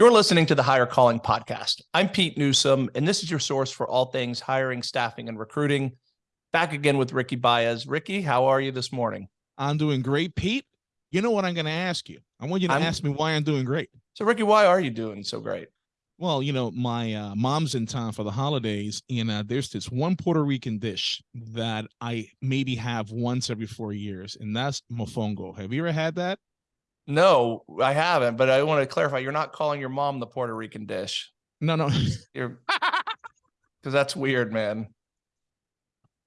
You're listening to the Higher Calling Podcast. I'm Pete Newsome, and this is your source for all things hiring, staffing, and recruiting. Back again with Ricky Baez. Ricky, how are you this morning? I'm doing great, Pete. You know what I'm going to ask you? I want you to I'm, ask me why I'm doing great. So, Ricky, why are you doing so great? Well, you know, my uh, mom's in town for the holidays, and uh, there's this one Puerto Rican dish that I maybe have once every four years, and that's mofongo. Have you ever had that? No, I haven't, but I want to clarify. You're not calling your mom the Puerto Rican dish. No, no. You're because that's weird, man.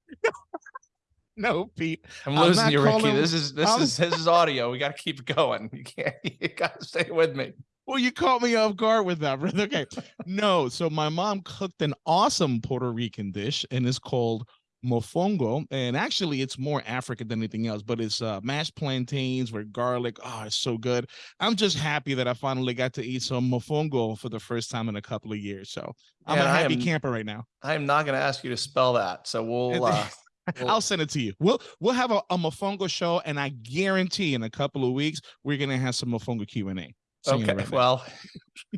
no, Pete. I'm losing I'm you, Ricky. This is this I'm... is this is audio. We got to keep going. You can't. You got to stay with me. Well, you caught me off guard with that. Okay. no, so my mom cooked an awesome Puerto Rican dish, and it's called mofongo and actually it's more african than anything else but it's uh mashed plantains with garlic oh it's so good i'm just happy that i finally got to eat some mofongo for the first time in a couple of years so i'm a happy am, camper right now i am not going to ask you to spell that so we'll uh We'll, I'll send it to you. We'll we'll have a, a mofongo show, and I guarantee in a couple of weeks we're gonna have some mofongo Q and A. Okay, right well,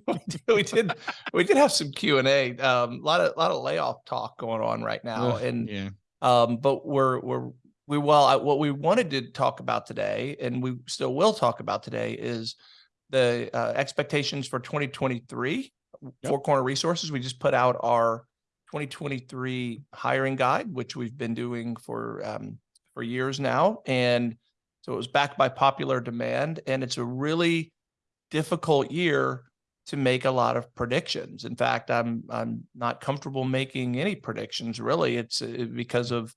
we did we did have some Q and A. Um, a lot of a lot of layoff talk going on right now, and yeah. Um, but we're we're we well what we wanted to talk about today, and we still will talk about today, is the uh, expectations for 2023. Yep. Four Corner Resources. We just put out our 2023 hiring guide, which we've been doing for um, for years now, and so it was backed by popular demand, and it's a really difficult year to make a lot of predictions. In fact, I'm I'm not comfortable making any predictions really. It's because of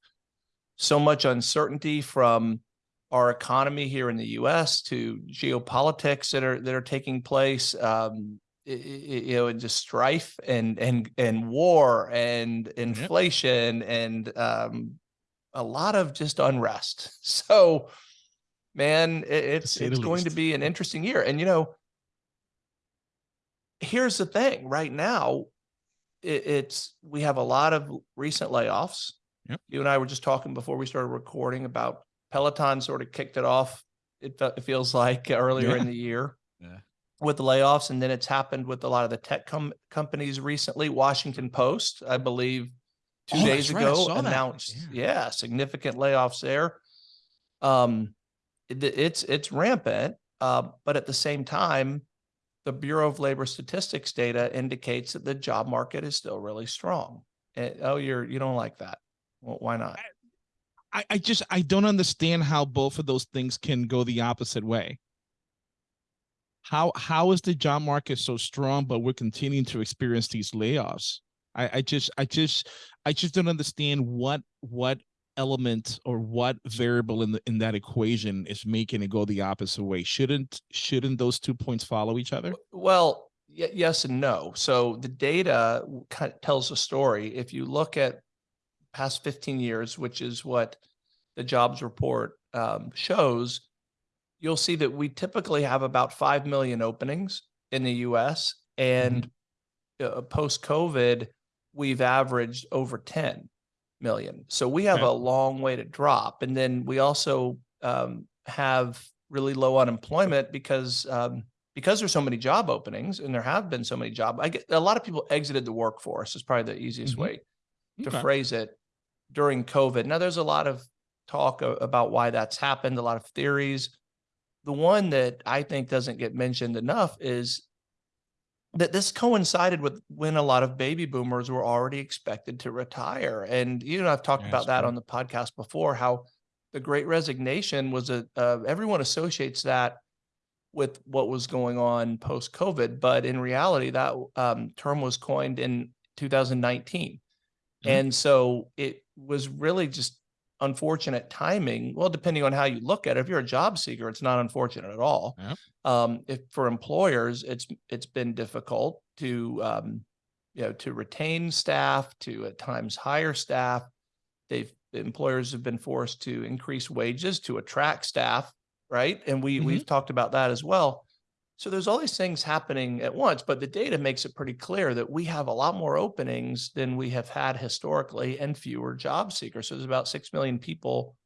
so much uncertainty from our economy here in the U.S. to geopolitics that are that are taking place. Um, you know, and just strife and and and war and inflation yep. and um, a lot of just unrest. So, man, it's it's going least. to be an interesting year. And you know, here's the thing right now it, it's we have a lot of recent layoffs yep. you and i were just talking before we started recording about peloton sort of kicked it off it, it feels like earlier yeah. in the year yeah. with the layoffs and then it's happened with a lot of the tech com- companies recently washington post i believe two oh, days ago right. announced yeah. yeah. significant layoffs there um it, it's it's rampant uh, but at the same time the Bureau of Labor Statistics data indicates that the job market is still really strong. And, oh, you're you don't like that. Well, why not? I, I just I don't understand how both of those things can go the opposite way. How how is the job market so strong, but we're continuing to experience these layoffs? I, I just I just I just don't understand what what element or what variable in the in that equation is making it go the opposite way? Shouldn't shouldn't those two points follow each other? Well yes and no. So the data kind of tells a story. If you look at past 15 years which is what the jobs report um, shows you'll see that we typically have about 5 million openings in the us and mm-hmm. uh, post covid we've averaged over 10 million. So we have okay. a long way to drop. And then we also um, have really low unemployment because um, because there's so many job openings and there have been so many job. I get a lot of people exited the workforce. Is probably the easiest mm-hmm. way to okay. phrase it during COVID. Now there's a lot of talk about why that's happened. A lot of theories. The one that I think doesn't get mentioned enough is that this coincided with when a lot of baby boomers were already expected to retire. And you know, I've talked yeah, about that true. on the podcast before, how the great resignation was a, uh, everyone associates that with what was going on post COVID. But in reality, that um, term was coined in 2019. Mm-hmm. And so it was really just unfortunate timing. Well, depending on how you look at it, if you're a job seeker, it's not unfortunate at all. Yep. Um, if for employers, it's it's been difficult to um, you know to retain staff, to at times hire staff. They've employers have been forced to increase wages to attract staff, right? And we mm-hmm. we've talked about that as well. So there's all these things happening at once, but the data makes it pretty clear that we have a lot more openings than we have had historically and fewer job seekers. So there's about 6 million people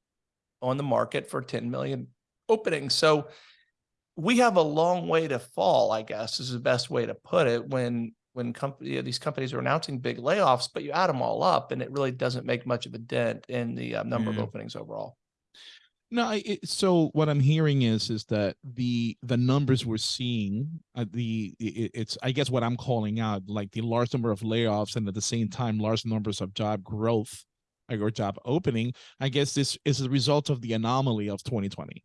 on the market for 10 million openings. So we have a long way to fall, I guess is the best way to put it when when company these companies are announcing big layoffs, but you add them all up and it really doesn't make much of a dent in the uh, number of openings overall. No, it, so what I'm hearing is is that the the numbers we're seeing, uh, the it, it's I guess what I'm calling out, like the large number of layoffs and at the same time large numbers of job growth or job opening. I guess this is a result of the anomaly of 2020.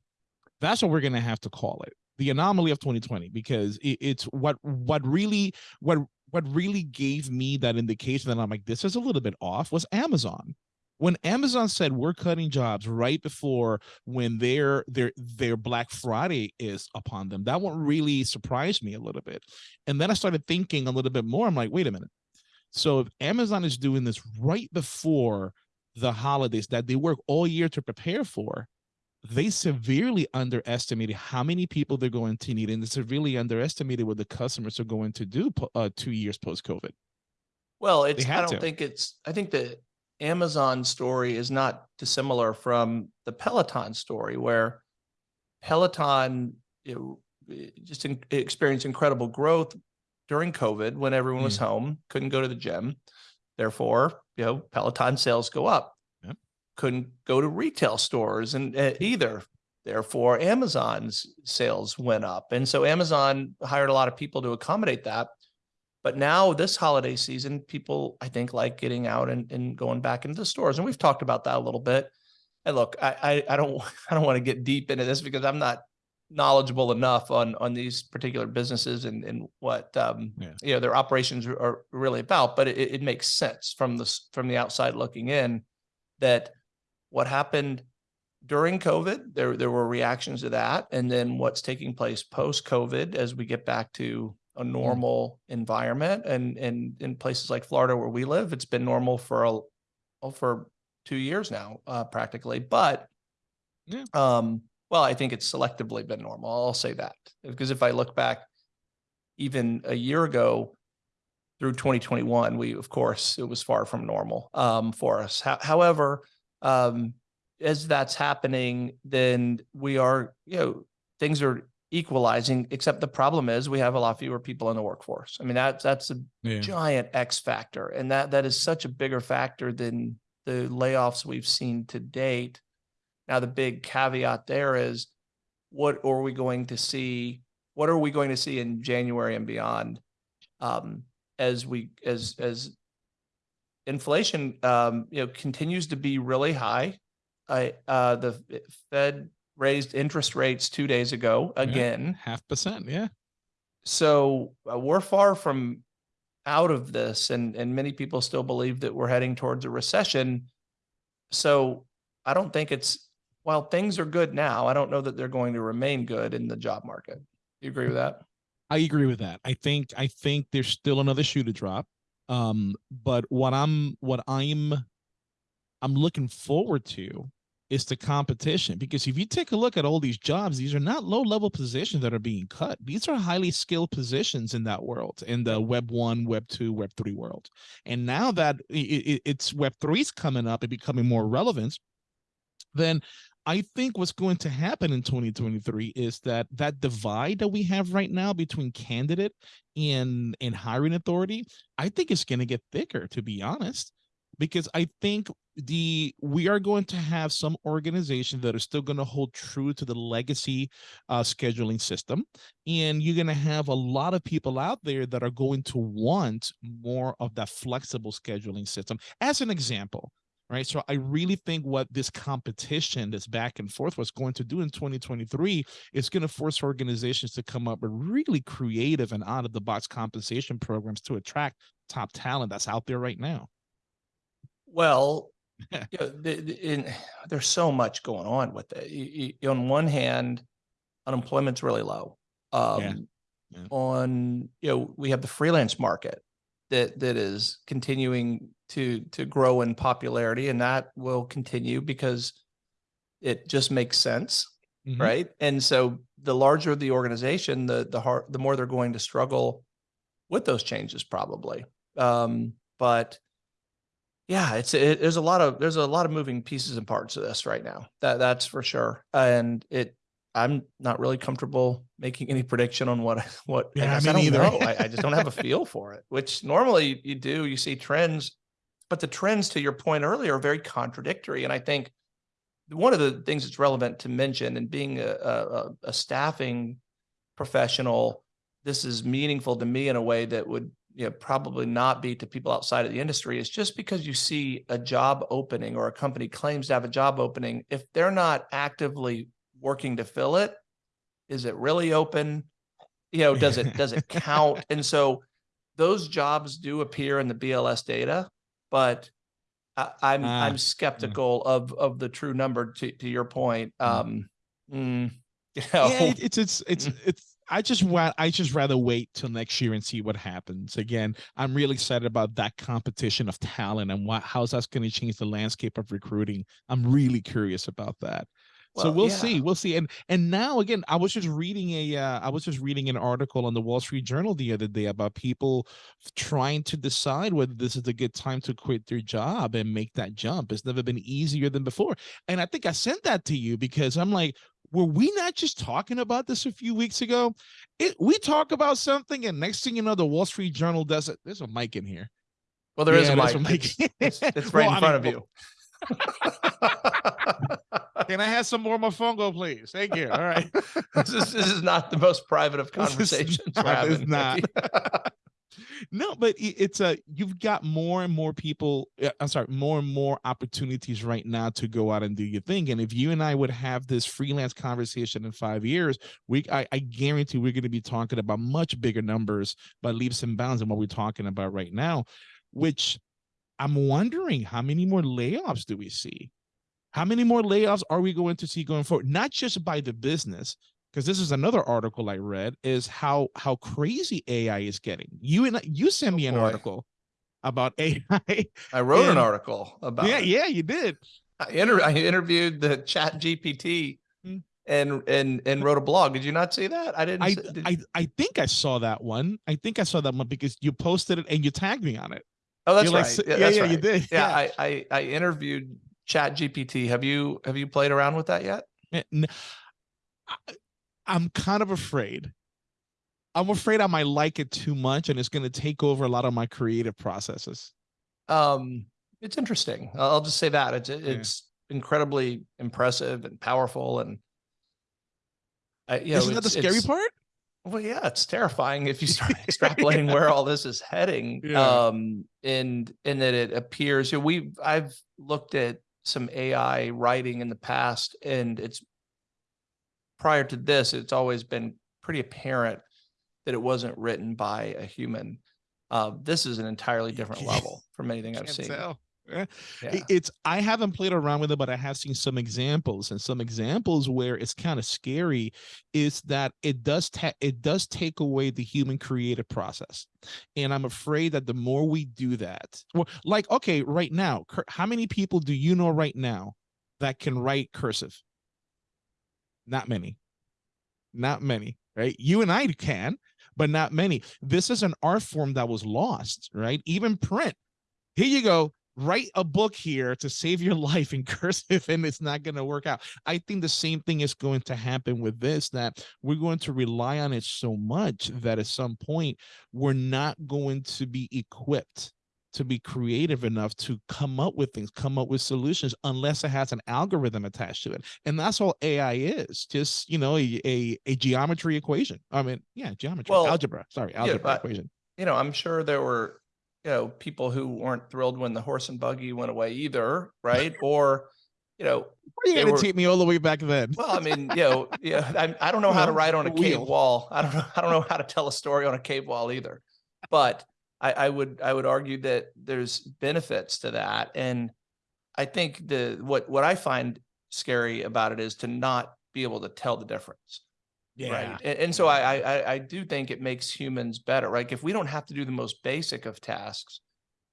That's what we're gonna have to call it, the anomaly of 2020, because it, it's what what really what what really gave me that indication that I'm like this is a little bit off was Amazon when Amazon said we're cutting jobs right before when their their their Black Friday is upon them, that one really surprised me a little bit. And then I started thinking a little bit more. I'm like, wait a minute. So if Amazon is doing this right before the holidays that they work all year to prepare for, they severely underestimated how many people they're going to need, and they severely underestimated what the customers are going to do uh, two years post COVID. Well, it's I don't to. think it's I think the Amazon story is not dissimilar from the Peloton story where Peloton know, eh, just in, experienced incredible growth during COVID when everyone was home, couldn't go to the gym. Therefore, you know, Peloton sales go up. Yep. Couldn't go to retail stores and uh, either. Therefore, Amazon's sales went up. And so Amazon hired a lot of people to accommodate that. But now this holiday season, people I think like getting out and, and going back into the stores. And we've talked about that a little bit. And look, I, I I don't I don't want to get deep into this because I'm not knowledgeable enough on on these particular businesses and and what um Yeah. you know their operations are, really about. But it, it makes sense from the from the outside looking in that what happened during COVID, there there were reactions to that, and then what's taking place post COVID as we get back to a normal environment, and and in places like Florida where we live, it's been normal for a oh, for two years now, uh, practically. But Yeah. um, well, I think it's selectively been normal. I'll say that because if I look back, even a year ago, through 2021, we of course it was far from normal um, for us. Ho- however, um, as that's happening, then we are, you know, things are equalizing. Except the problem is we have a lot fewer people in the workforce. I mean, that's that's a Yeah. giant X factor, and that that is such a bigger factor than the layoffs we've seen to date. Now, the big caveat there is, what are we going to see? What are we going to see in January and beyond? Um, as we as as inflation um, you know continues to be really high. I uh, the Fed raised interest rates two days ago again. half percent. Yeah. So uh, we're far from out of this, and and many people still believe that we're heading towards a recession. So I don't think it's while things are good now. I don't know that they're going to remain good in the job market. You agree with that? I agree with that. I think I think there's still another shoe to drop. Um, but what I'm what I'm I'm looking forward to is the competition because if you take a look at all these jobs, these are not low level positions that are being cut. These are highly skilled positions in that world, in the web one, web two, web three world. And now that it's web three's coming up and becoming more relevant, then I think what's going to happen in 2023 is that that divide that we have right now between candidate and and hiring authority, I think it's going to get thicker to be honest, because I think the we are going to have some organizations that are still going to hold true to the legacy uh, scheduling system, and you're going to have a lot of people out there that are going to want more of that flexible scheduling system. As an example, right? So I really think what this competition, this back and forth, was going to do in 2023 is going to force organizations to come up with really creative and out of the box compensation programs to attract top talent that's out there right now. Well, you know, the, the, in, there's so much going on with it. You, you, on one hand, unemployment's really low. Um, Yeah. On you know, we have the freelance market that that is continuing to to grow in popularity, and that will continue because it just makes sense, Mhm. right? And so, the larger the organization, the the hard, the more they're going to struggle with those changes, probably. Um, but yeah, it's it, there's a lot of there's a lot of moving pieces and parts of this right now. That that's for sure. And it I'm not really comfortable making any prediction on what, what, I Yeah, guess me I don't neither. know. I, I just don't have a feel for it, which normally you do, you see trends. But the trends, to your point earlier, are very contradictory. And I think one of the things that's relevant to mention and being a, a- a staffing professional, this is meaningful to me in a way that would, you know, probably not be to people outside of the industry is just because you see a job opening or a company claims to have a job opening, if they're not actively working to fill it, is it really open? You know, does it, does it count? And so those jobs do appear in the BLS data, but I, I'm, Ah, I'm skeptical of, of the true number to, to your point. Um, mm, you know, yeah, it- it's it's it's Mm. it's. I just want. I just rather wait till next year and see what happens. Again, I'm really excited about that competition of talent and what how's that's going to change the landscape of recruiting. I'm really curious about that. so Well, we'll yeah. see, we'll see. And and now again, I was just reading a uh, I was just reading an article on the Wall Street Journal the other day about people trying to decide whether this is a good time to quit their job and make that jump. It's never been easier than before. And I think I sent that to you because I'm like, were we not just talking about this a few weeks ago? It, we talk about something, and next thing you know, the Wall Street Journal does it. There's a mic in here. Well, there is Yeah, a mic. a It's, mic. it's, it's right Well, in I front mean, of you. Can I have some more mofongo, please? Thank you. All right. this, is, this is not the most private of This is conversations we're not- it's not. No, but it's a you've got more and more people. uh, I'm sorry, more and more opportunities right now to go out and do your thing. And if you and I would have this freelance conversation in five years, we I, I guarantee we're going to be talking about much bigger numbers by leaps and bounds than what we're talking about right now. Which I'm wondering how many more layoffs do we see? How many more layoffs are we going to see going forward? Not just by the business, because this is another article I read, is how how crazy AI is getting. You and you sent Oh, me an boy. article about AI. I wrote an article about yeah, it. yeah, you did. I, inter- I interviewed the chat GPT Hmm. and, and, and wrote a blog. Did you not see that? I didn't. I, did- I I think I saw that one. I think I saw that one because you posted it and you tagged me on it. oh, that's You're like, right. "S- Yeah, yeah, that's yeah, you did. Yeah, I, I, I interviewed chat GPT. Have you, have you played around with that yet? Eh, n- I- I'm kind of afraid. I'm afraid I might like it too much and it's going to take over a lot of my creative processes. Um, it's interesting. I'll just say that it's it's incredibly impressive and powerful, and I, you know, Isn't that the scary part? Well, yeah, it's terrifying if you start extrapolating where all this is heading. Yeah. Um, and and that it appears. You know, we I've looked at some AI writing in the past, and it's prior to this, it's always been pretty apparent that it wasn't written by a human. Uh, this is an entirely different level from anything I've seen. tell. Eh, Yeah. It's I haven't played around with it, but I have seen some examples, and some examples where it's kind of scary is that it does it does take away the human creative process, and I'm afraid that the more we do that, well, like okay, right now, how many people do you know right now that can write cursive? Not many, not many, right? You and I can, but not many. This is an art form that was lost, right? Even print. Here you go write a book here to save your life in cursive and it's not going to work out. I think the same thing is going to happen with this that we're going to rely on it so much that at some point we're not going to be equipped to be creative enough to come up with things, come up with solutions unless it has an algorithm attached to it. And that's all AI is, just, you know, a a, a geometry equation. I mean, yeah, geometry, Well, algebra, sorry, algebra but- equation. you know, I'm sure there were, you know, people who weren't thrilled when the horse and buggy went away either, right? or, you know, Why are you going to take me all the way back then? well, I mean, you know, yeah, I, I don't know how to write on a cave wall. I don't know. I don't know how to tell a story on a cave wall either. But I, I would, I would argue that there's benefits to that. And I think the, what, what I find scary about it is to not be able to tell the difference. Right. And, and so I, I, I- I do think it makes humans better, right? If we don't have to do the most basic of tasks,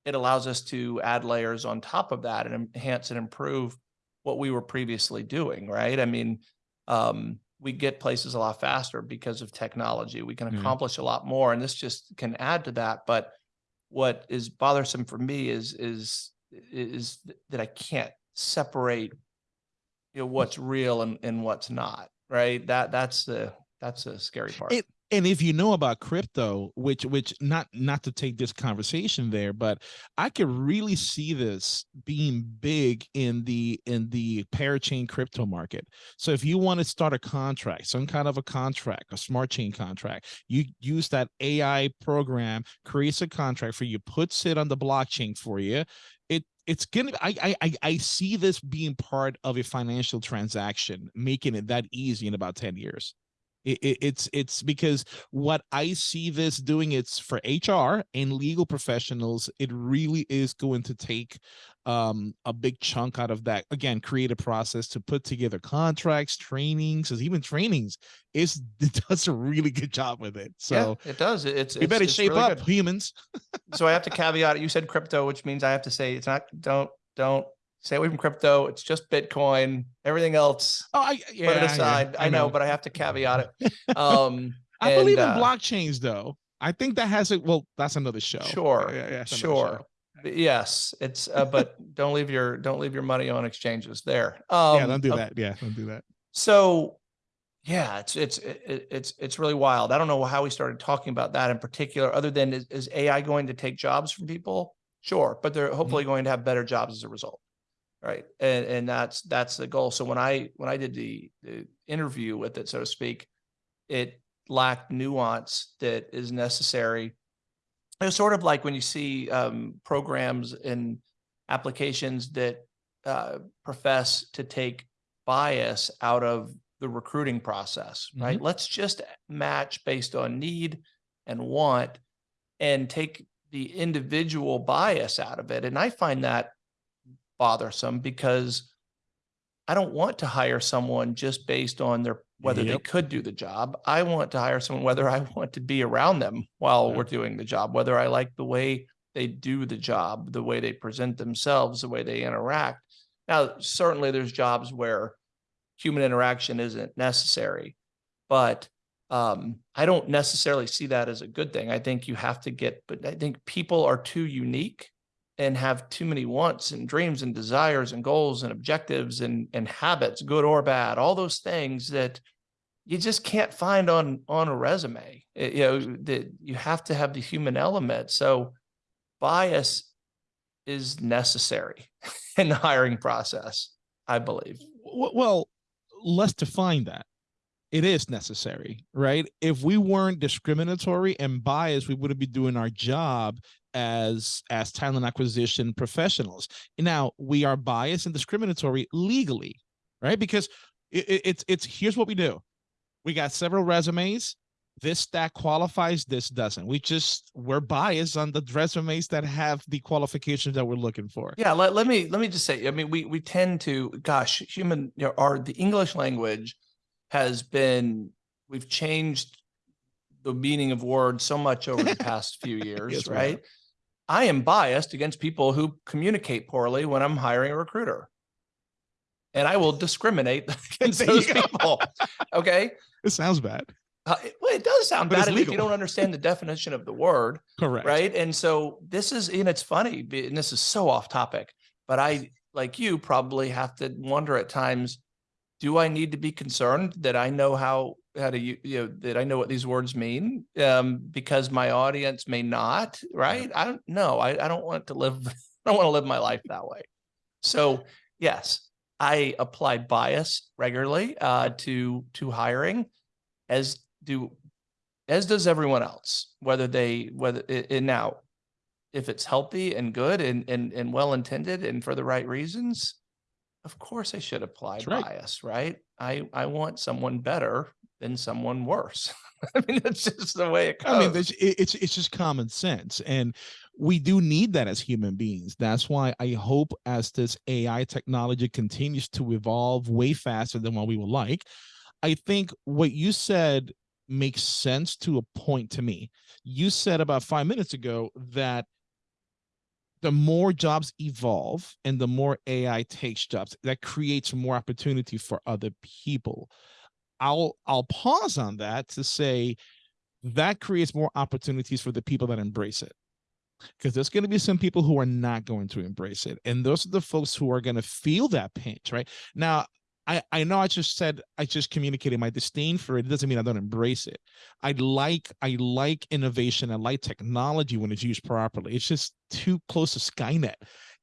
it allows us to add layers on top of that and enhance and improve what we were previously doing, right? I mean, um, we get places a lot faster because of technology. We can Yeah. accomplish a lot more, and this just can add to that. But what is bothersome for me is is is that I can't separate, you know, what's real and, and what's not, right? That that's the that's the scary part. It- and if you know about crypto which which not not to take this conversation there but i could really see this being big in the in the parachain crypto market. So if you want to start a contract some kind of a contract a smart chain contract you use that ai program creates a contract for you puts it on the blockchain for you it it's gonna I, I i i see this being part of a financial transaction making it that easy in about 10 years it, it, it's it's because what I see this doing, it's for HR and legal professionals. It really is going to take um, a big chunk out of that. Again, create a process to put together contracts, trainings, even trainings. Is it does a really good job with it. So yeah, it does. It's we better it's shape really up, good. humans. so I have to caveat it. You said crypto, which means I have to say it's not. Don't don't stay away from crypto. It's just Bitcoin. Everything else, Oh, I, yeah, put it yeah, aside. I, know, but I have to caveat it. Um, I believe in uh, blockchains, though. I think that has it. Well, that's another show. Sure, Yeah, yeah, another show. Sure. Yes, it's uh, but don't leave your don't leave your money on exchanges there. Um, yeah, don't do uh, that. Yeah, don't do that. So, yeah, it's it's it- it- it's it's really wild. I don't know how we started talking about that in particular, other than is, is AI going to take jobs from people? Sure, but they're hopefully going to have better jobs as a result, right? And and that's that's the goal. So when I when I did the, the interview with it, so to speak, it lacked nuance that is necessary. It's sort of like when you see um, programs and applications that uh, profess to take bias out of the recruiting process, right? Let's just match based on need and want and take the individual bias out of it. And I find that bothersome because I don't want to hire someone just based on their whether they could do the job. I want to hire someone whether I want to be around them while Yeah. we're doing the job, whether I like the way they do the job, the way they present themselves, the way they interact. Now, certainly there's jobs where human interaction isn't necessary, but um, I don't necessarily see that as a good thing. I think you have to get, but I think people are too unique and have too many wants and dreams and desires and goals and objectives and and habits, good or bad, all those things that you just can't find on on a resume. It- you know that you have to have the human element. So bias is necessary in the hiring process, I believe. Well, let's define that. It is necessary, right? If we weren't discriminatory and biased, we wouldn't be doing our job as as talent acquisition professionals. Now we are biased and discriminatory legally, right? Because it, it- it's it's here's what we do: we got several resumes. This stack qualifies, this doesn't. We just we're biased on the resumes that have the qualifications that we're looking for. Yeah, let, let me let me just say, I mean, we we tend to, gosh, human, you know, our the English language has been, we've changed the meaning of words so much over the past few years, Yes, right? I am biased against people who communicate poorly when I'm hiring a recruiter. And I will discriminate against those people. Okay. It sounds bad. Uh, it- well, it does sound But bad if you don't understand the definition of the word Correct. right and so this is and it's funny and this is so off topic but i like you probably have to wonder at times do i need to be concerned that i know how how to you know that i know what these words mean um because my audience may not right? I don't know i, I don't want to live i don't want to live my life that way. So yes i apply bias regularly uh to to hiring as do as does everyone else whether they whether and now if it's healthy and good and and, and well intended and for the right reasons of course i should apply That's right. bias right? I i want someone better than someone worse i mean it's just the way it goes I mean, there's, it, it's it's just common sense, and we do need that as human beings. That's why I hope as this AI technology continues to evolve way faster than what we would like, I think what you said makes sense to a point to me. You said about five minutes ago that the more jobs evolve and the more AI takes jobs, that creates more opportunity for other people. I'll I'll pause on that to say that creates more opportunities for the people that embrace it. Because there's going to be some people who are not going to embrace it. And those are the folks who are going to feel that pinch, right? Now, I, I know I just said I just communicated my disdain for it. It doesn't mean I don't embrace it. I like I like innovation. I like technology when it's used properly. It's just too close to Skynet.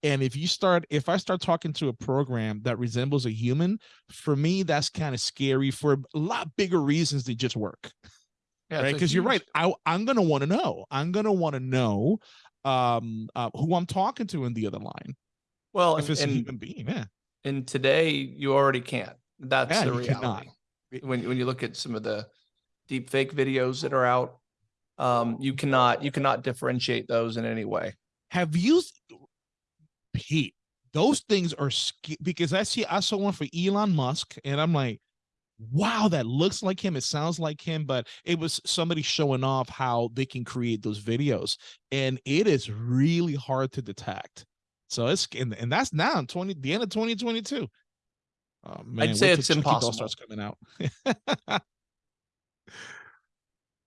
And if you start, if I start talking to a program that resembles a human, for me, that's kind of scary for a lot bigger reasons than just work. Yeah, right. Because you're right. I, I'm gonna want to know. I'm gonna want to know um uh, who I'm talking to in the other line. Well, If and, it's a human being, yeah. and today you already can't. That's Yeah, the reality. When when you look at some of the deep fake videos that are out, um, you cannot you cannot differentiate those in any way. have you s- Pete, those things are because I see I saw one for Elon Musk and I'm like, wow, that looks like him. It sounds like him, but it was somebody showing off how they can create those videos. And it is really hard to detect. So it's and, and that's now in 20 the end of 2022. Oh, man, say wait till it's impossible. starts coming out.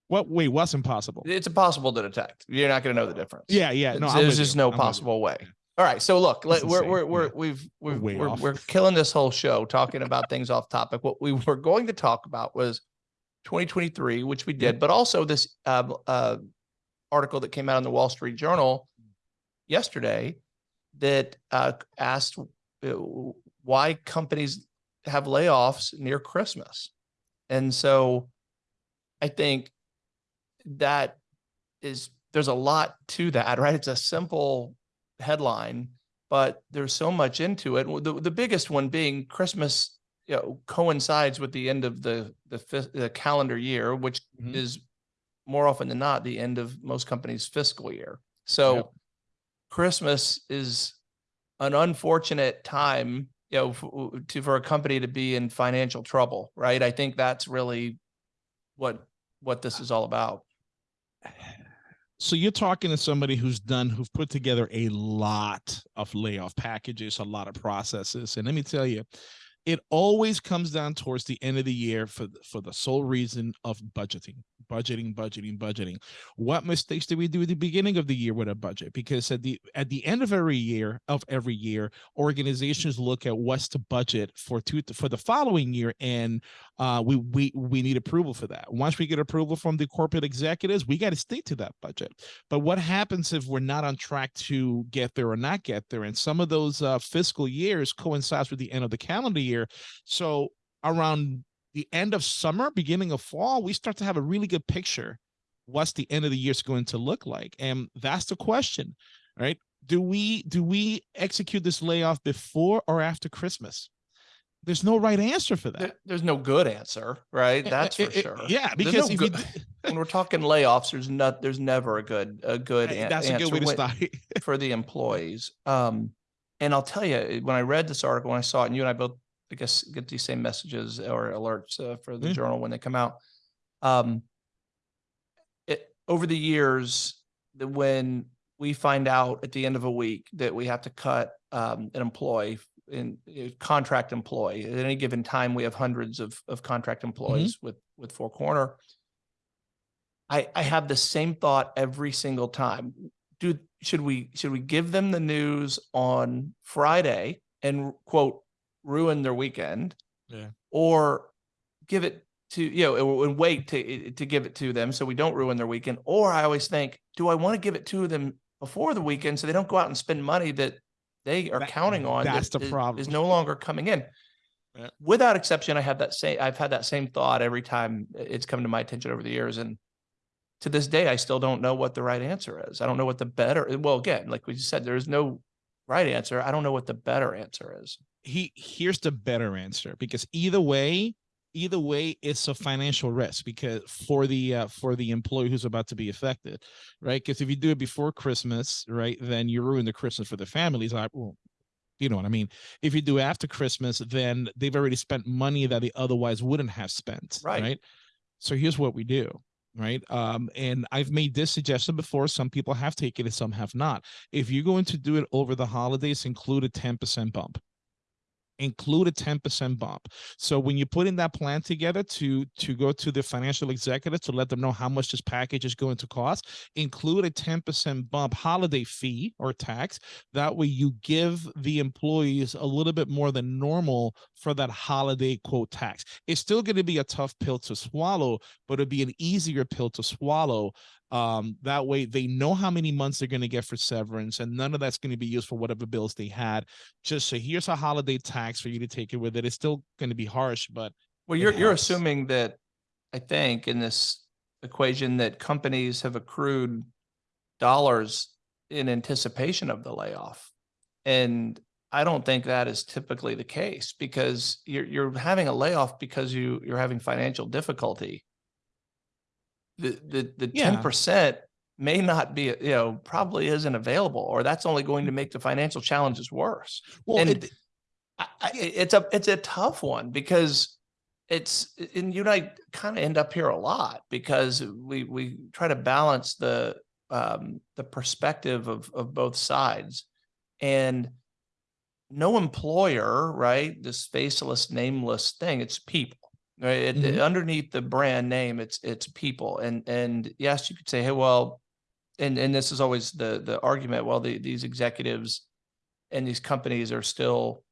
what wait, what's impossible? It's impossible to detect. You're not going to know the difference. Yeah, yeah. No, there's just you. no I'm possible way. All right, so look, let, we're we're we're we've we're we're, we're killing this whole show talking about things off topic. What we were going to talk about was 2023, which we did, but also this uh, uh, article that came out in the Wall Street Journal yesterday that uh, asked uh, why companies have layoffs near Christmas, and so I think that is there's a lot to that, right? It's a simple headline, but there's so much into it. The, the biggest one being Christmas, you know, coincides with the end of the the, the calendar year, which Mhm. is more often than not the end of most companies' fiscal year. So Yep. Christmas is an unfortunate time, you know, to for a company to be in financial trouble, right? I think that's really what what this is all about. So you're talking to somebody who's done, who've put together a lot of layoff packages, a lot of processes, and let me tell you, it always comes down towards the end of the year for for the sole reason of budgeting, budgeting, budgeting, budgeting. What mistakes did we do at the beginning of the year with a budget? Because at the at the end of every year of every year, organizations look at what's the budget for two for the following year, and uh, we we we need approval for that. Once we get approval from the corporate executives, we got to stick to that budget. But what happens if we're not on track to get there or not get there? And some of those uh, fiscal years coincides with the end of the calendar year. So around the end of summer, beginning of fall, we start to have a really good picture what's the end of the year is going to look like, and that's the question, right? Do we do we execute this layoff before or after Christmas? There's no right answer for that. There- there's no good answer, right? Eh, That's eh, for eh, sure. Yeah, because no good- when we're talking layoffs, there's not there's never a good a good an- that's a good way to start. for the employees. Um, and I'll tell you, when I read this article, when I saw it, and you and I both, I guess, get these same messages or alerts uh, for the Yeah. journal when they come out. Um, it over the years, that when we find out at the end of a week that we have to cut um, an employee in a contract employee at any given time, we have hundreds of of contract employees with with Four Corner. I I have the same thought every single time do should we should we give them the news on Friday and quote ruin their weekend? Yeah. Or give it to you know and wait to to give it to them so we don't ruin their weekend. Or I always think, do I want to give it to them before the weekend so they don't go out and spend money that they are That- counting on that's that the is- problem. is no longer coming in. Yeah. Without exception, I have that same I've had that same thought every time it's come to my attention over the years and to this day, I still don't know what the right answer is. I don't know what the better, well, again, like we said, there is no right answer. I don't know what the better answer is. He here's the better answer because either way either way it's a financial risk because for the uh, for the employee who's about to be affected right? Because if you do it before christmas right then you ruin the christmas for the families like well you know what i mean? If you do after christmas then they've already spent money that they otherwise wouldn't have spent Right. right? So here's what we do right? Um and i've made this suggestion before some people have taken it some have not. If you're going to do it over the holidays include a 10% bump include a 10% bump. So when you put in that plan together to to go to the financial executive to let them know how much this package is going to cost, include a 10% bump holiday fee or tax. That way you give the employees a little bit more than normal for that holiday quote tax. It's still going to be a tough pill to swallow, but it'd be an easier pill to swallow um, that way they know how many months they're going to get for severance and none of that's going to be used for whatever bills they had. Just so here's a holiday tax for you to take it with it. It's still going to be harsh, but Well, you're, you're assuming that, I think, in this equation that companies have accrued dollars in anticipation of the layoff. And I don't think that is typically the case because you're, you're having a layoff because you, you're having financial difficulty. The, the, the Yeah. ten percent may not be, you know, probably isn't available, or that's only going to make the financial challenges worse. well, And it, I, I, it's a it's a tough one because it's and you and I kind of end up here a lot because we we try to balance the um, the perspective of of both sides, and no employer, right? This faceless, nameless thing, it's people. Right? It- Mhm. underneath the brand name, it's it's people, and and yes, you could say, hey, well, and and this is always the the argument. Well, the, these executives and these companies are still,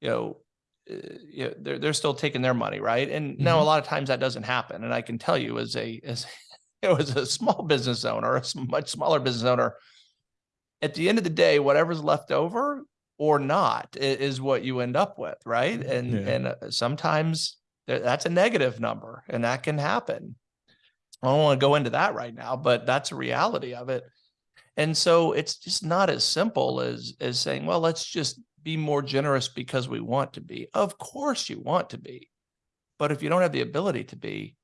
you know, uh, you know, they're they're still taking their money, right? And now a Mhm. lot of times that doesn't happen. And I can tell you, as a as you know, as a small business owner, a much smaller business owner, at the end of the day, whatever's left over or not is what you end up with, right? And Yeah. and uh, sometimes that's a negative number, and that can happen. I don't want to go into that right now, but that's a reality of it. And so it's just not as simple as as saying, well, let's just be more generous because we want to be. Of course you want to be. But if you don't have the ability to be,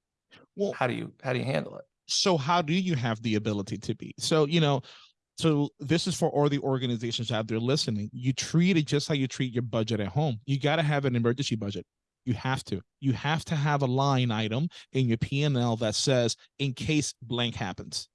well, how do you how do you handle it? so how do you have the ability to be? So, you know, so this is for all the organizations out there listening. You treat it just how you treat your budget at home. You got to have an emergency budget. You have to. You have to have a line item in your P&L that says in case blank happens.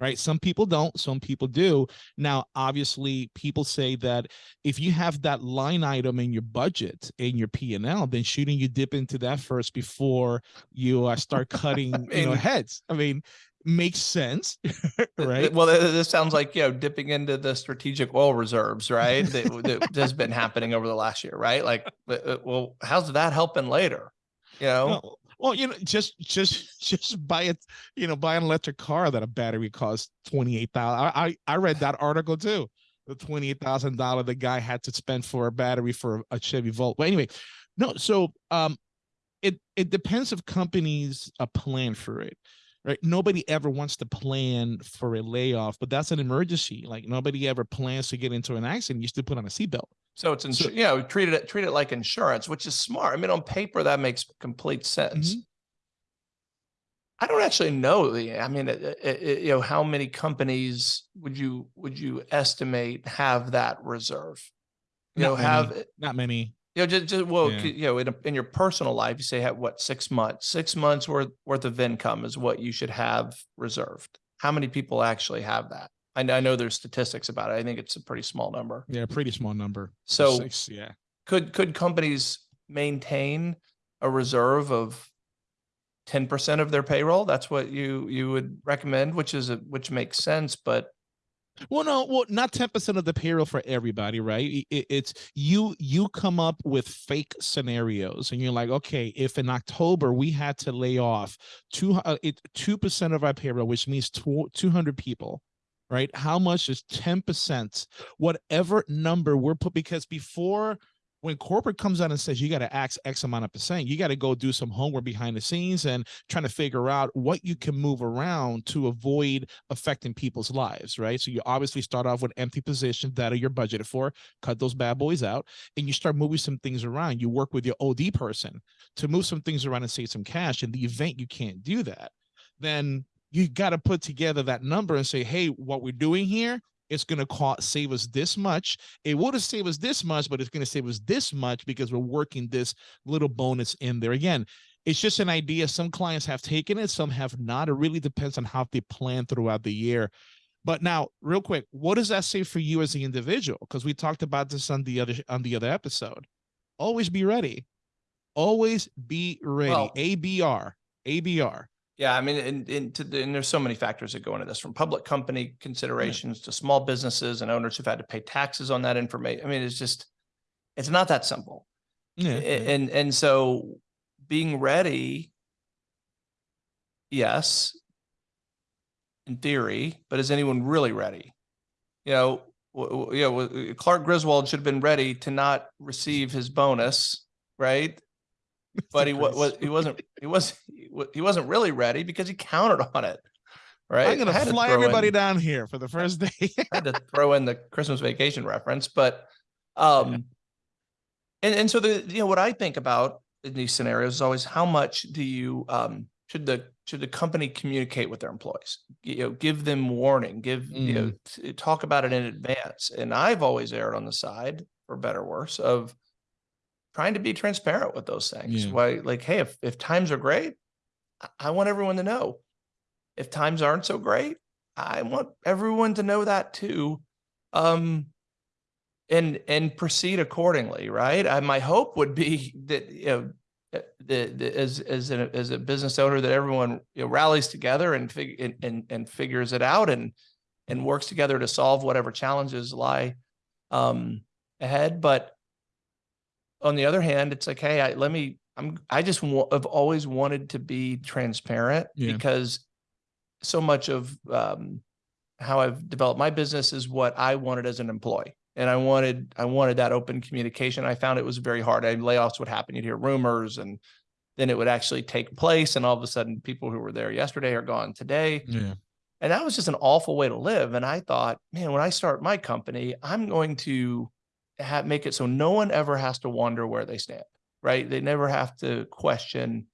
Right? Some people don't, some people do. Now, obviously, people say that if you have that line item in your budget in your P&L, then shouldn't you dip into that first before you uh, start cutting, you know, heads? I mean, makes sense, right? Well, this sounds like, you know, dipping into the strategic oil reserves, right? That, that has been happening over the last year, right? Like, uh, well, how's that helping later? You know, Well, well, you know, just just just buy it, you know, buy an electric car that a battery costs twenty eight thousand. I, I I read that article too. The twenty eight thousand dollar the guy had to spend for a battery for a Chevy Volt. But anyway, no. So um, it it depends if companies a plan for it. Right. Nobody ever wants to plan for a layoff, but that's an emergency. Like nobody ever plans to get into an accident. You still put on a seatbelt. so it's, So- you know, treat it, treat it like insurance, which is smart. I mean, on paper, that makes complete sense. Mm-hmm. I don't actually know the, I mean, it, it- you know, how many companies would you, would you estimate have that reserve? You Not know, many. have, Not many. You know, just, just well, Yeah. you know, in, a, in your personal life, you say have what six months, six months worth worth of income is what you should have reserved. How many people actually have that? I know, I know there's statistics about it. I think it's a pretty small number. Yeah, pretty small number. So Six, yeah. could could companies maintain a reserve of ten percent of their payroll? That's what you you would recommend, which is a, which makes sense. But Well, no, well, not ten percent of the payroll for everybody, right? I- i- it's you. You come up with fake scenarios, and you're like, okay, if in October we had to lay off two uh, it two percent of our payroll, which means two hundred people, right? How much is ten percent? Whatever number we're put, because before when corporate comes out and says you got to ask X amount of percent, you got to go do some homework behind the scenes and trying to figure out what you can move around to avoid affecting people's lives, right? So you obviously start off with empty positions that are your budgeted for, cut those bad boys out, and you start moving some things around. You work with your OD person to move some things around and save some cash. In the event you can't do that, then you got to put together that number and say, hey, what we're doing here, it's going to cost save us this much. It would have saved us this much, but it's going to save us this much because we're working this little bonus in there. Again, it's just an idea. Some clients have taken it, some have not. It really depends on how they plan throughout the year. But now, real quick, what does that say for you as the individual? Because we talked about this on the other on the other episode. always be ready. Always be ready. Well- ABR. ABR. Yeah, I mean, and, and, to the, and there's so many factors that go into this, from public company considerations to small businesses and owners who've had to pay taxes on that information. I mean, it's just, it's not that simple. Yeah. And, and so being ready, yes, in theory, but is anyone really ready? You know, you know, Clark Griswold should have been ready to not receive his bonus, right? But he wa- was, he wasn't, he was, he wasn't really ready because he counted on it, right? I'm gonna had to fly everybody in- down here for the first day. I had to throw in the Christmas vacation reference, but um and and so the you know what I think about in these scenarios is always how much do you um should the should the company communicate with their employees? You know, give them warning, give you know, t- talk about it in advance. And I've always erred on the side, for better or worse, of trying to be transparent with those things. Yeah. Why like, hey, if if times are great, I- want everyone to know. If times aren't so great, I want everyone to know that too. Um, and and proceed accordingly, right? I, my hope would be that you know uh, the, the as as a as a business owner that everyone you know, rallies together and fig and, and and figures it out and and works together to solve whatever challenges lie um ahead. But on the other hand, it's like, hey, I, let me. I'm. I just have always wanted to be transparent Yeah. because so much of um, how I've developed my business is what I wanted as an employee. And I wanted, I wanted that open communication. I found it was very hard. And layoffs would happen. You'd hear rumors and then it would actually take place. And all of a sudden people who were there yesterday are gone today. Yeah. And that was just an awful way to live. And I thought, man, when I start my company, I'm going to have, make it so no one ever has to wonder where they stand, right? They never have to question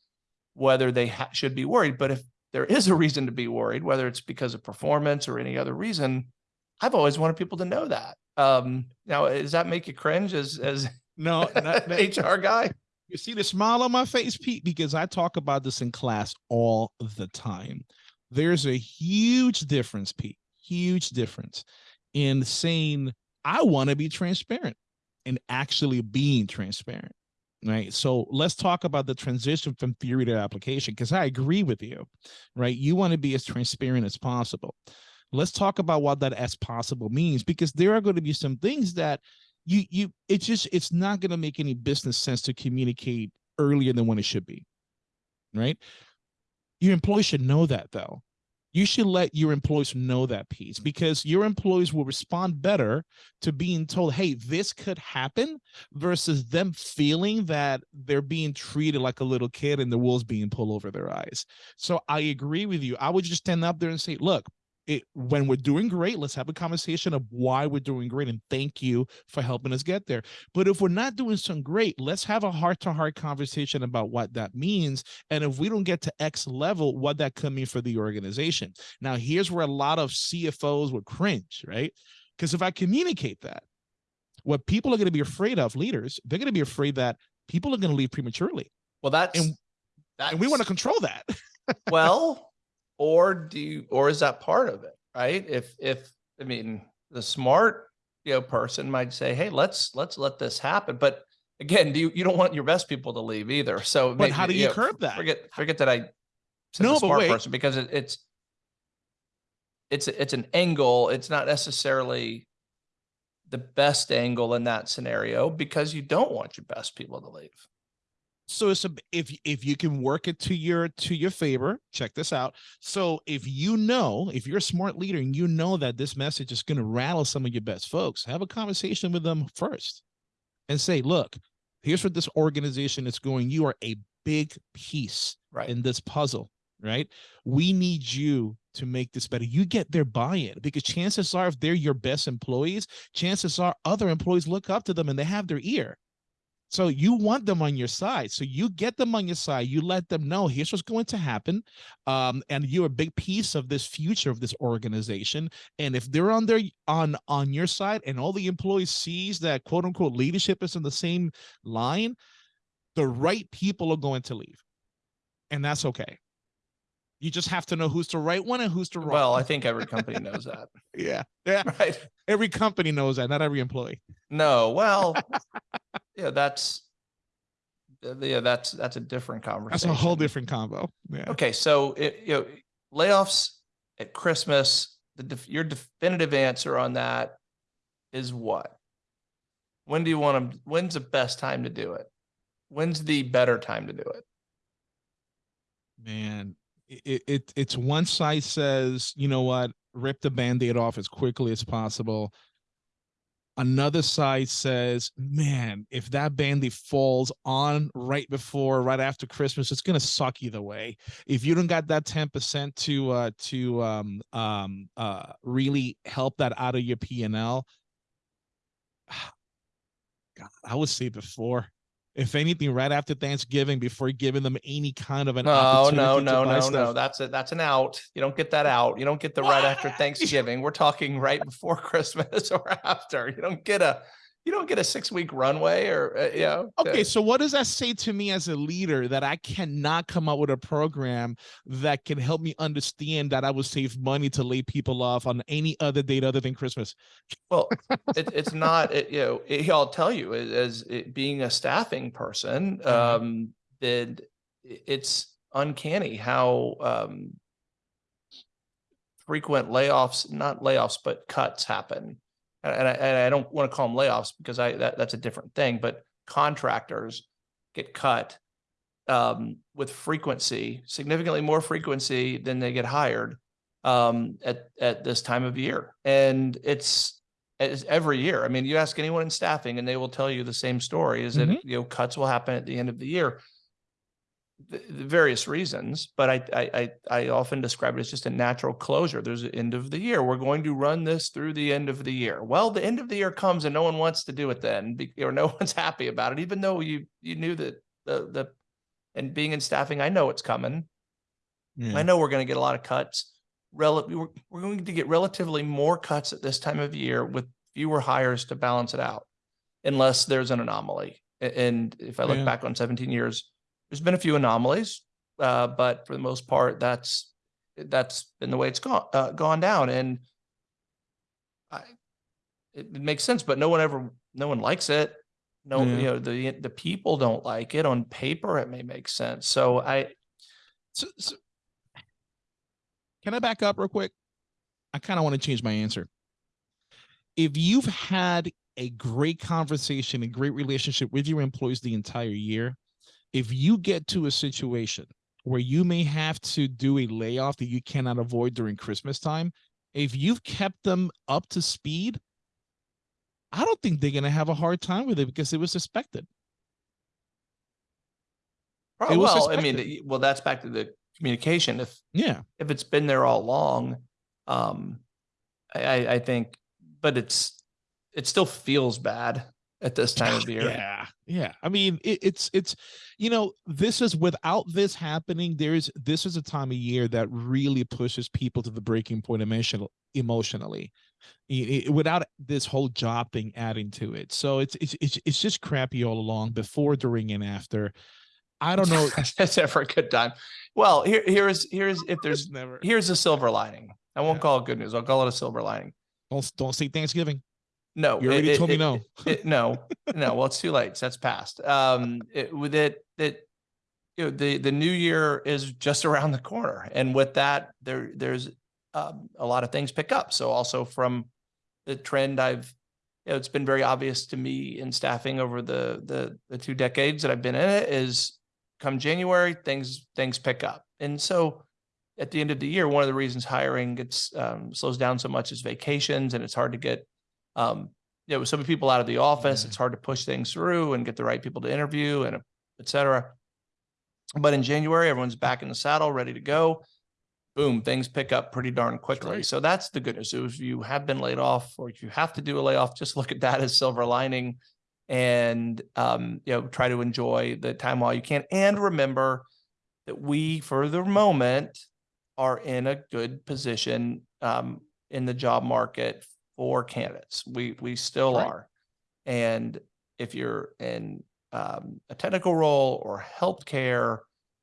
whether they ha- should be worried. But if there is a reason to be worried, whether it's because of performance or any other reason, I've always wanted people to know that. Um, now, does that make you cringe as as No, not, HR guy? You see the smile on my face, Pete, because I talk about this in class all the time. There's a huge difference, Pete, huge difference in saying, I want to be transparent and actually being transparent. Right. So let's talk about the transition from theory to application, because I agree with you. Right. You want to be as transparent as possible. Let's talk about what that as possible means, because there are going to be some things that you you it's just it's not going to make any business sense to communicate earlier than when it should be right your employees should know that though you should let your employees know that piece because your employees will respond better to being told hey this could happen versus them feeling that they're being treated like a little kid and the wool's being pulled over their eyes. So i agree with you. I would just stand up there and say look it, when we're doing great, let's have a conversation of why we're doing great and thank you for helping us get there. But if we're not doing some great, let's have a heart to heart conversation about what that means. And if we don't get to X level, what that could mean for the organization. Now, here's where a lot of CFOs would cringe, right? Because if I communicate that, what people are going to be afraid of, leaders, they're going to be afraid that people are going to leave prematurely. Well, that's And- that's And we want to control that. well, or do you, or is that part of it, right? If if I mean the smart you know person might say, hey, let's let's let this happen, but again, do you you don't want your best people to leave either? So, But how do you know, curb that? Forget forget that I said No, the smart person because it, it's it's it's an angle. It's not necessarily the best angle in that scenario because you don't want your best people to leave. So it's a, if if you can work it to your to your favor check this out. So if you know if you're a smart leader and you know that this message is going to rattle some of your best folks have a conversation with them first and say look here's what this organization is going you are a big piece Right. in this puzzle right? We need you to make this better. You get their buy-in because chances are if they're your best employees chances are other employees look up to them and they have their ear so you want them on your side. So you get them on your side. You let them know here's what's going to happen. Um, and you're a big piece of this future of this organization. And if they're on their on on your side and all the employees sees that quote unquote leadership is in the same line, the right people are going to leave. And that's okay. You just have to know who's the right one and who's the wrong. Well, I think every company knows that, yeah. Yeah. right? Every company knows that, not every employee. No, well, yeah, that's uh, yeah, that's, that's a different conversation. That's a whole different combo. Yeah. Okay, so it, you know, layoffs at Christmas, the, your definitive answer on that is what? When do you want to, when's the best time to do it? When's the better time to do it? Man, it, it it's one side says, you know what, rip the band-aid off as quickly as possible. Another side says, man, if that band-aid falls on right before, right after Christmas, it's gonna suck either way. If you don't got that 10% to uh to um um uh really help that out of your P and L. God, I would say before. If anything, right after Thanksgiving, before giving them any kind of an No, opportunity no, no, no, no. That's a, that's an out. You don't get that out. You don't get the right after Thanksgiving. We're talking right before Christmas or after. You don't get a, you don't get a six week runway or, uh, you know. Okay, to- so what does that say to me as a leader that I cannot come up with a program that can help me understand that I would save money to lay people off on any other date other than Christmas? Well, it, it's not, it, you know, it, I'll tell you as, as it, being a staffing person, Mhm. um, that i- it's uncanny how, um, frequent layoffs, not layoffs, but cuts happen. And I, and I don't want to call them layoffs because I, that, that's a different thing, but contractors get cut um, with frequency, significantly more frequency than they get hired um, at, at this time of year. And it's, it's every year. I mean, you ask anyone in staffing and they will tell you the same story is that, Mhm. you know, cuts will happen at the end of the year. Various reasons, but I, I, I, I often describe it as just a natural closure. There's an end of the year. We're going to run this through the end of the year. Well, the end of the year comes and no one wants to do it then, or no one's happy about it, even though you, you knew that the, the, and being in staffing, I know it's coming. I hmm. know we're going to get a lot of cuts. Rel- we're, we're going to get relatively more cuts at this time of year with fewer hires to balance it out, unless there's an anomaly. And if I look Yeah. back on 17 years, there's been a few anomalies, uh, but for the most part, that's that's been the way it's gone uh, gone down. And I, it, it makes sense, but no one ever, no one likes it. No, Yeah. you know, the the people don't like it. On paper, it may make sense. So I, So, so- can I back up real quick? I kind of want to change my answer. If you've had a great conversation, a great relationship with your employees the entire year, if you get to a situation where you may have to do a layoff that you cannot avoid during Christmas time, if you've kept them up to speed, I don't think they're going to have a hard time with it because it was suspected. Oh, was well, I mean, well, that's back to the communication. If, Yeah. if it's been there all along, um, I, I, I think, but it's, it still feels bad at this time of year. Yeah, yeah. I mean, it, it's it's you know, this is without this happening. There's this is a time of year that really pushes people to the breaking point emotional emotionally, I- I- without this whole job thing adding to it. So it's it's it's it's just crappy all along, before, during, and after. I don't know. That's ever a good time. Well, here, here's, here's, if there's, There's never. here's a silver lining. I won't Yeah. call it good news. I'll call it a silver lining. Don't don't say Thanksgiving. No. You already it- told me it- no. it- no, no, well, it's too late. That's past. Um, it, with it, that, you know, the, the new year is just around the corner. And with that, there, there's, um, a lot of things pick up. So also from the trend I've, you know, it's been very obvious to me in staffing over the, the, the two decades that I've been in it is come January, things, things pick up. And so at the end of the year, one of the reasons hiring gets, um, slows down so much is vacations and it's hard to get, um, you know, some people out of the office, Yeah. it's hard to push things through and get the right people to interview and et cetera. But in January, everyone's back in the saddle, ready to go. Boom, things pick up pretty darn quickly. right. So that's the good news. So if you have been laid off or if you have to do a layoff, just look at that as silver lining and, um, you know, try to enjoy the time while you can. And remember that we, for the moment, are in a good position, um, in the job market for candidates. We, we still Right. are. And if you're in um, a technical role or healthcare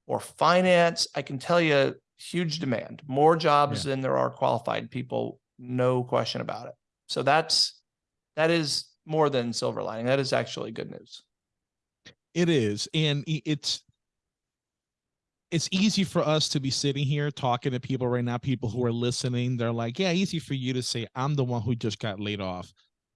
or finance, I can tell you huge demand, more jobs than there are qualified people, no question about it. So that's, that is more than silver lining. That is actually good news. It is, and it's it's easy for us to be sitting here talking to people right now. People who are listening, they're like, "Yeah, easy for you to say I'm the one who just got laid off."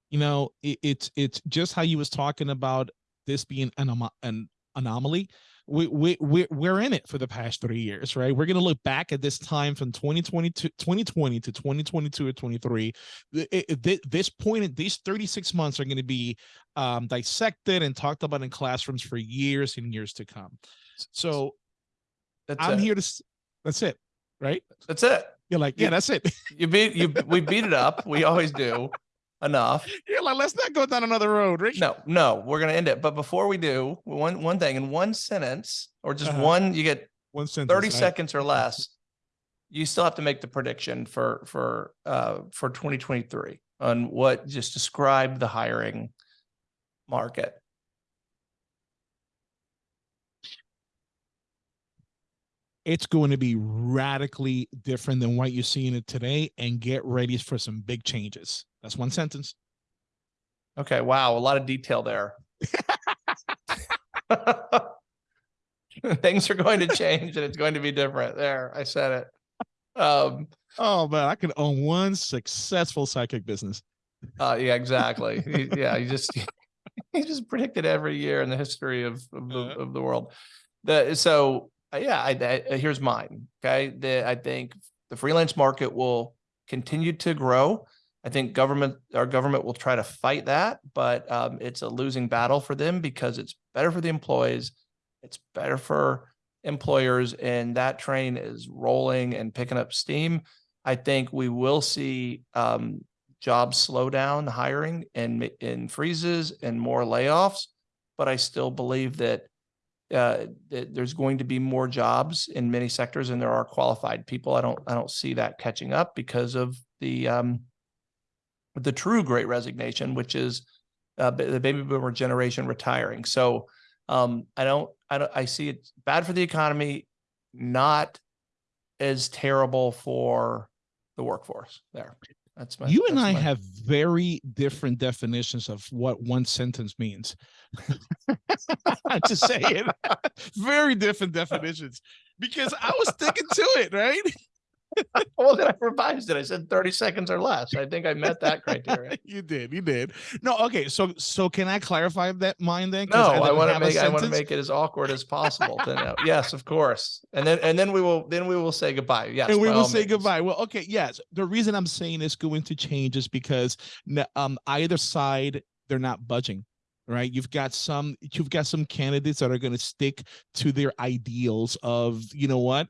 You know, it, it's it's just how you was talking about this being an an anomaly. We we we we're in it for the past three years, right? We're gonna look back at this time from 2020 to 2020 to 2022 or 23. It- it- This point, these 36 months are going to be um, dissected and talked about in classrooms for years and years to come. So That's I'm it. here to. That's it, right? That's it. You're like, yeah, that's it. You beat you. We beat it up. We always do. Enough. You're like, let's not go down another road, Rich. No, no, we're gonna end it. But before we do, one one thing in one sentence or just Uh-huh. one, you get One sentence. 30 right? seconds or less. You still have to make the prediction for for uh for 2023 on what just describe the hiring market. It's going to be radically different than what you're seeing it today, and get ready for some big changes. That's one sentence. Okay, wow, a lot of detail there. Things are going to change and it's going to be different. There, I said it. Um, Oh man, I could own one successful psychic business. uh, yeah, exactly. Yeah, he just he just predicted every year in the history of of the, of the world. The so yeah, I, I here's mine. Okay, the I think the freelance market will continue to grow. I think government our government will try to fight that, but um, it's a losing battle for them because it's better for the employees, it's better for employers, and that train is rolling and picking up steam. I think we will see um, jobs slow down, hiring and and freezes and more layoffs. But I still believe that uh, there's going to be more jobs in many sectors and there are qualified people. I don't I don't see that catching up because of the um, the true great resignation, which is uh, the baby boomer generation retiring. So um, I don't I don't I see it bad for the economy, not as terrible for the workforce there. That's my you and I my- have very different definitions of what one sentence means. I'm just saying, very different definitions because I was sticking to it, right? well then I revised it. I said 30 seconds or less. I think I met that criteria. you did, you did. No, okay. So, so can I clarify that mine then? No, I didn't want to make I want to make it as awkward as possible to know. Yes, of course. And then and then we will then we will say goodbye. Yes. and we will say means. goodbye. Well, okay, yes. The reason I'm saying it's going to change is because um either side they're not budging. Right, you've got some, you've got some candidates that are going to stick to their ideals of, you know what,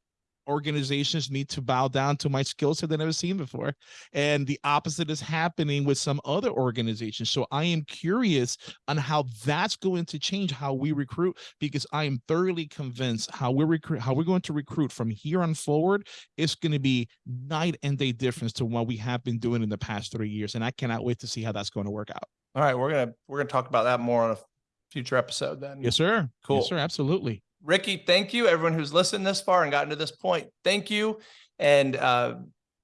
organizations need to bow down to my skill set they've never seen before, and the opposite is happening with some other organizations. So I am curious on how that's going to change how we recruit, because I am thoroughly convinced how we recruit, how we're going to recruit from here on forward it's going to be night and day difference to what we have been doing in the past three years. And I cannot wait to see how that's going to work out. All right, we're gonna we're gonna talk about that more on a future episode then. Yes, sir. Cool. Yes, sir. Absolutely. Ricky, thank you. Everyone who's listened this far and gotten to this point, thank you. And uh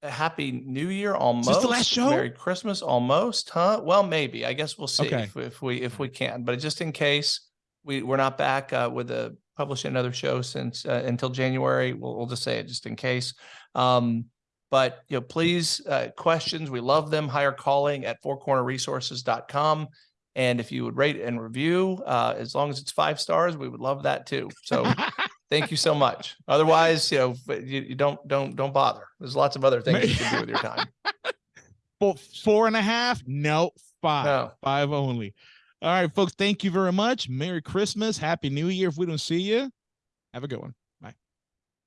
a happy new year almost. this the last show? Merry Christmas almost, huh? Well, maybe. I guess we'll see Okay. if, if we if we can. But just in case we we're not back uh with a publishing another show since uh, until January, we'll we'll just say it just in case. Um but you know, please uh questions, we love them. Hire calling at fourcornerresources.com. And if you would rate and review, uh, as long as it's five stars, we would love that too. So thank you so much. Otherwise, you know, you, you don't don't don't bother. There's lots of other things you can do with your time. Four, four and a half? No, five. No. Five only. All right, folks. Thank you very much. Merry Christmas. Happy New Year. If we don't see you, have a good one.